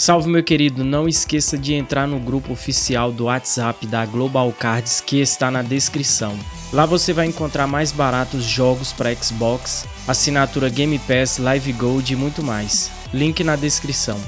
Salve meu querido, não esqueça de entrar no grupo oficial do WhatsApp da Global Cards que está na descrição. Lá você vai encontrar mais baratos jogos para Xbox, assinatura Game Pass, Live Gold e muito mais. Link na descrição.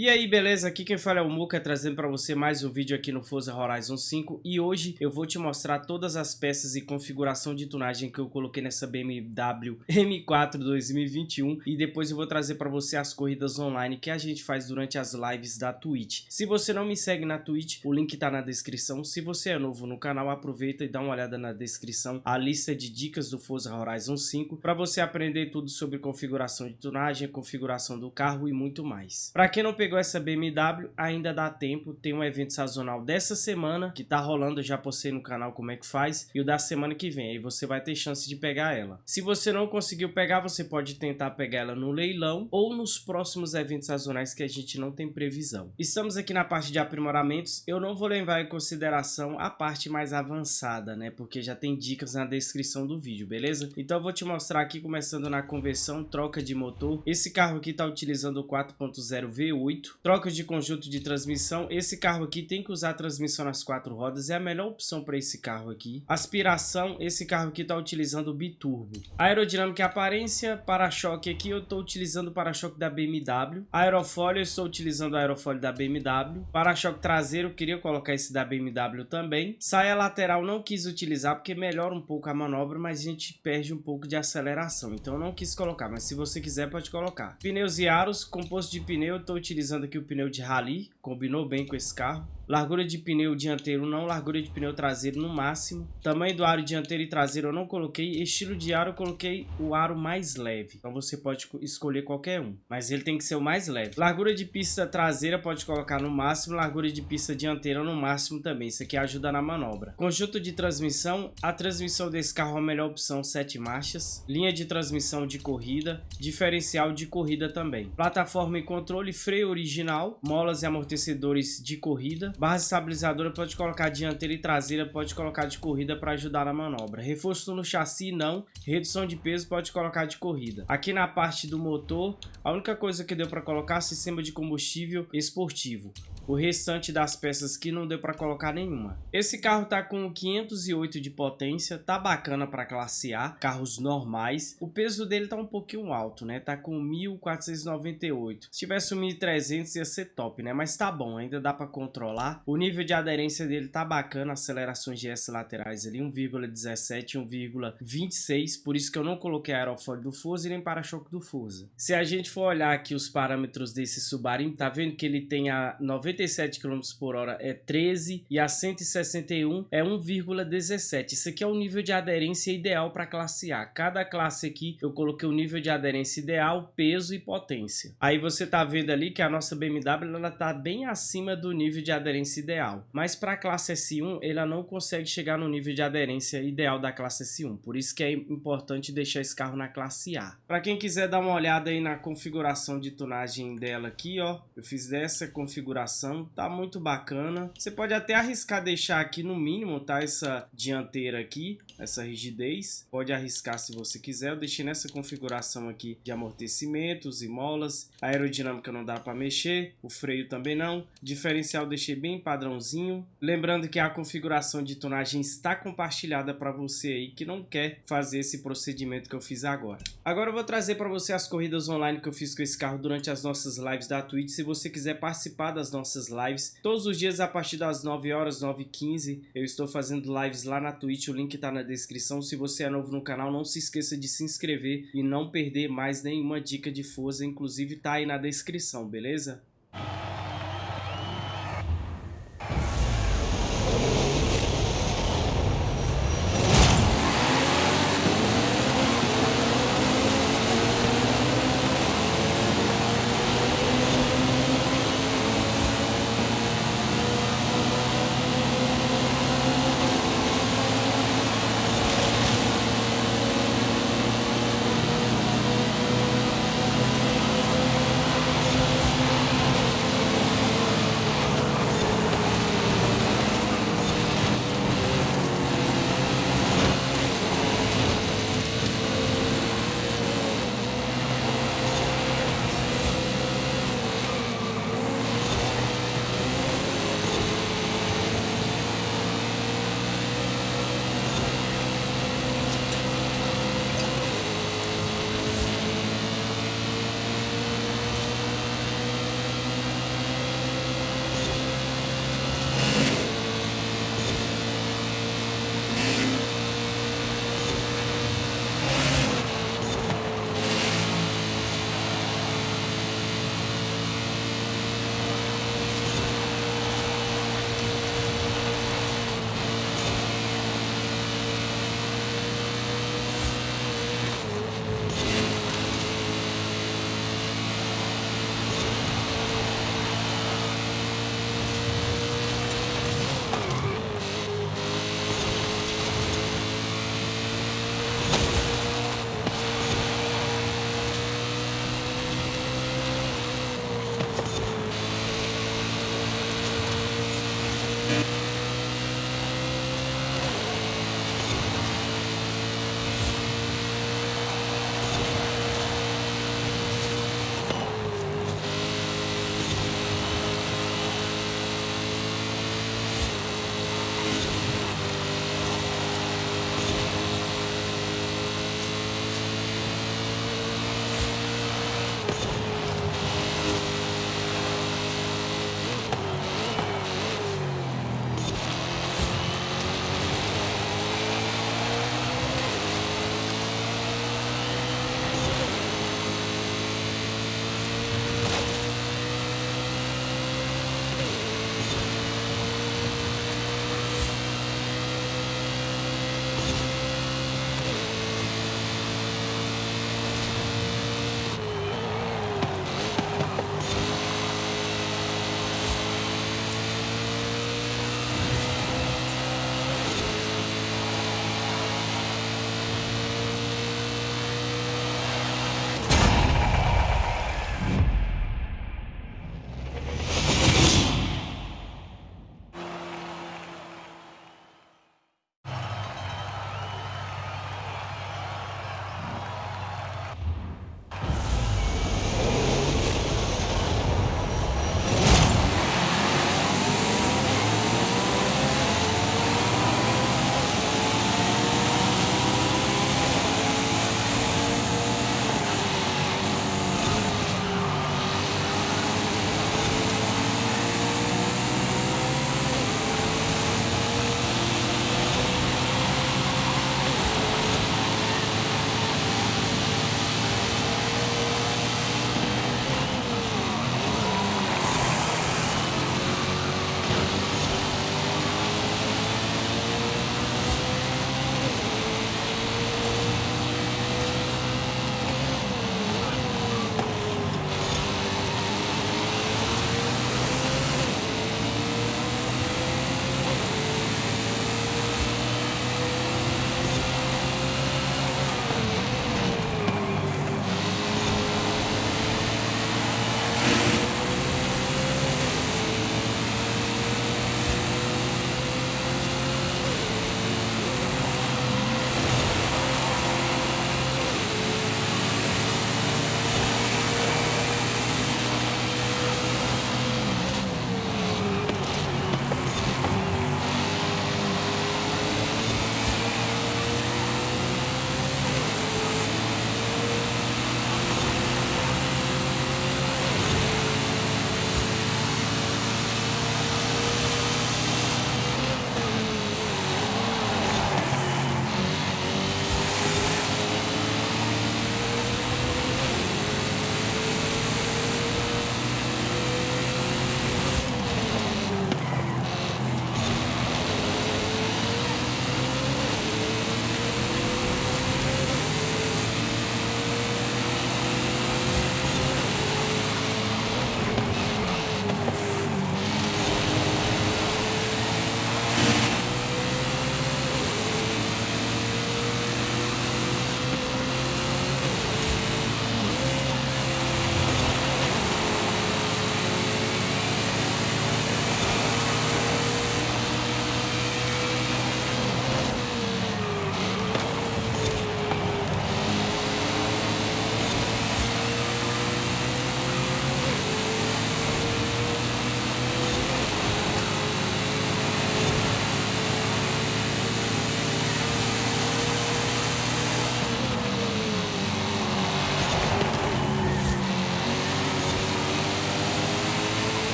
E aí, beleza? Aqui quem fala é o Muka, trazendo para você mais um vídeo aqui no Forza Horizon 5 e hoje eu vou te mostrar todas as peças e configuração de tunagem que eu coloquei nessa BMW M4 2021 e depois eu vou trazer para você as corridas online que a gente faz durante as lives da Twitch. Se você não me segue na Twitch, o link tá na descrição. Se você é novo no canal, aproveita e dá uma olhada na descrição, a lista de dicas do Forza Horizon 5 para você aprender tudo sobre configuração de tunagem, configuração do carro e muito mais. Para quem não pegou essa BMW, ainda dá tempo, tem um evento sazonal dessa semana, que tá rolando, já postei no canal como é que faz, e o da semana que vem, aí você vai ter chance de pegar ela. Se você não conseguiu pegar, você pode tentar pegar ela no leilão, ou nos próximos eventos sazonais que a gente não tem previsão. Estamos aqui na parte de aprimoramentos, eu não vou levar em consideração a parte mais avançada, né, porque já tem dicas na descrição do vídeo, beleza? Então eu vou te mostrar aqui, começando na conversão, troca de motor. Esse carro aqui tá utilizando o 4.0 V8, 8. Troca de conjunto de transmissão. Esse carro aqui tem que usar transmissão nas quatro rodas. É a melhor opção para esse carro aqui. Aspiração. Esse carro aqui está utilizando o biturbo. Aerodinâmica e aparência. Para-choque aqui eu estou utilizando o para-choque da BMW. Aerofólio eu estou utilizando o aerofólio da BMW. Para-choque traseiro. Queria colocar esse da BMW também. Saia lateral não quis utilizar porque melhora um pouco a manobra. Mas a gente perde um pouco de aceleração. Então eu não quis colocar. Mas se você quiser pode colocar. Pneus e aros. Composto de pneu eu estou utilizando utilizando aqui o pneu de rally, combinou bem com esse carro. Largura de pneu dianteiro não, largura de pneu traseiro no máximo. Tamanho do aro dianteiro e traseiro eu não coloquei. Estilo de aro eu coloquei o aro mais leve. Então você pode escolher qualquer um. Mas ele tem que ser o mais leve. Largura de pista traseira pode colocar no máximo. Largura de pista dianteira no máximo também. Isso aqui ajuda na manobra. Conjunto de transmissão. A transmissão desse carro é a melhor opção 7 marchas. Linha de transmissão de corrida. Diferencial de corrida também. Plataforma e controle. Freio original. Molas e amortecedores de corrida. Base estabilizadora pode colocar dianteira e traseira, pode colocar de corrida para ajudar na manobra. Reforço no chassi não, redução de peso pode colocar de corrida. Aqui na parte do motor, a única coisa que deu para colocar é sistema de combustível esportivo o restante das peças que não deu para colocar nenhuma. Esse carro tá com 508 de potência, tá bacana para classe A, carros normais. O peso dele tá um pouquinho alto, né? Tá com 1498. Se tivesse um 1300 ia ser top, né? Mas tá bom, ainda dá para controlar. O nível de aderência dele tá bacana, acelerações de S laterais ali 1,17 1,26, por isso que eu não coloquei aerofólio do Forza e nem para-choque do Forza. Se a gente for olhar aqui os parâmetros desse Subaru, tá vendo que ele tem a 90 97 km por hora é 13 e a 161 é 1,17. Isso aqui é o nível de aderência ideal para classe A. Cada classe aqui eu coloquei o nível de aderência ideal, peso e potência. Aí você tá vendo ali que a nossa BMW ela tá bem acima do nível de aderência ideal. Mas para a classe S1 ela não consegue chegar no nível de aderência ideal da classe S1. Por isso que é importante deixar esse carro na classe A. Para quem quiser dar uma olhada aí na configuração de tunagem dela aqui, ó, eu fiz dessa configuração tá muito bacana. Você pode até arriscar deixar aqui no mínimo, tá? Essa dianteira aqui, essa rigidez. Pode arriscar se você quiser. Eu deixei nessa configuração aqui de amortecimentos e molas. A aerodinâmica não dá para mexer, o freio também não. Diferencial deixei bem padrãozinho. Lembrando que a configuração de tonagem está compartilhada para você aí que não quer fazer esse procedimento que eu fiz agora. Agora eu vou trazer para você as corridas online que eu fiz com esse carro durante as nossas lives da Twitch. Se você quiser participar das nossas nossas lives. Todos os dias a partir das 9 horas, 9 h 15 eu estou fazendo lives lá na Twitch, o link está na descrição. Se você é novo no canal, não se esqueça de se inscrever e não perder mais nenhuma dica de Forza, inclusive tá aí na descrição, beleza?